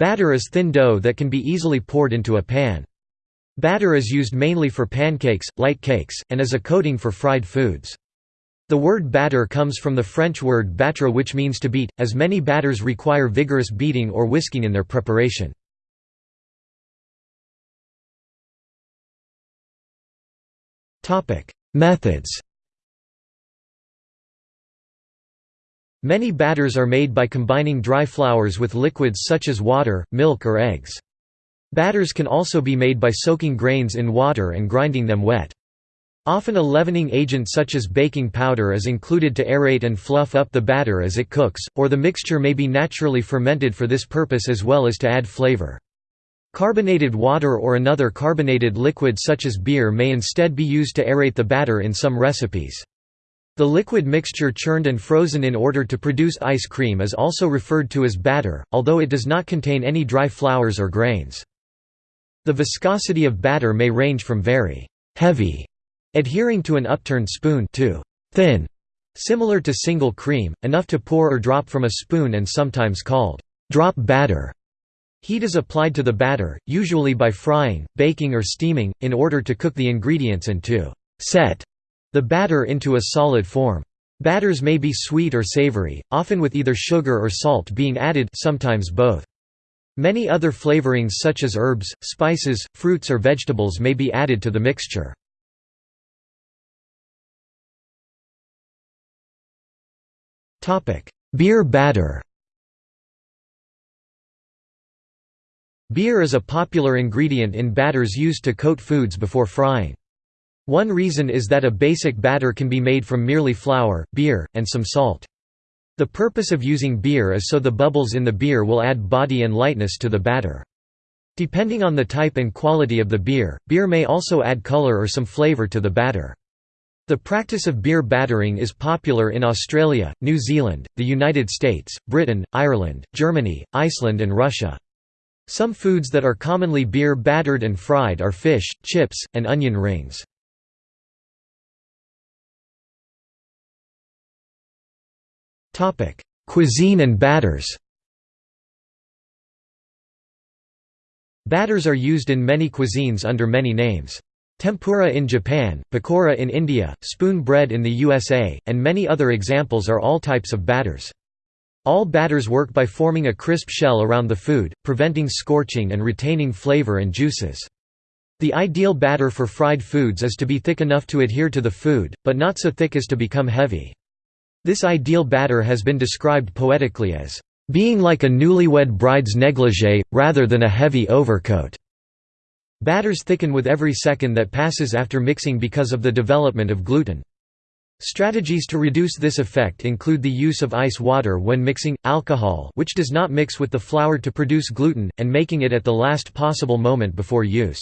Batter is thin dough that can be easily poured into a pan. Batter is used mainly for pancakes, light cakes, and as a coating for fried foods. The word batter comes from the French word battre which means to beat, as many batters require vigorous beating or whisking in their preparation. Methods Many batters are made by combining dry flours with liquids such as water, milk or eggs. Batters can also be made by soaking grains in water and grinding them wet. Often a leavening agent such as baking powder is included to aerate and fluff up the batter as it cooks, or the mixture may be naturally fermented for this purpose as well as to add flavor. Carbonated water or another carbonated liquid such as beer may instead be used to aerate the batter in some recipes. The liquid mixture churned and frozen in order to produce ice cream is also referred to as batter, although it does not contain any dry flours or grains. The viscosity of batter may range from very heavy Adhering to an upturned spoon to thin, similar to single cream, enough to pour or drop from a spoon and sometimes called drop batter. Heat is applied to the batter, usually by frying, baking or steaming, in order to cook the ingredients and to set the batter into a solid form. Batters may be sweet or savory, often with either sugar or salt being added sometimes both. Many other flavorings such as herbs, spices, fruits or vegetables may be added to the mixture. Beer batter Beer is a popular ingredient in batters used to coat foods before frying. One reason is that a basic batter can be made from merely flour, beer, and some salt. The purpose of using beer is so the bubbles in the beer will add body and lightness to the batter. Depending on the type and quality of the beer, beer may also add color or some flavor to the batter. The practice of beer battering is popular in Australia, New Zealand, the United States, Britain, Ireland, Germany, Iceland and Russia. Some foods that are commonly beer battered and fried are fish, chips, and onion rings. Cuisine and batters Batters are used in many cuisines under many names. Tempura in Japan, pakora in India, spoon bread in the USA, and many other examples are all types of batters. All batters work by forming a crisp shell around the food, preventing scorching and retaining flavor and juices. The ideal batter for fried foods is to be thick enough to adhere to the food, but not so thick as to become heavy. This ideal batter has been described poetically as, "...being like a newlywed bride's negligee, rather than a heavy overcoat." Batters thicken with every second that passes after mixing because of the development of gluten. Strategies to reduce this effect include the use of ice water when mixing, alcohol which does not mix with the flour to produce gluten, and making it at the last possible moment before use.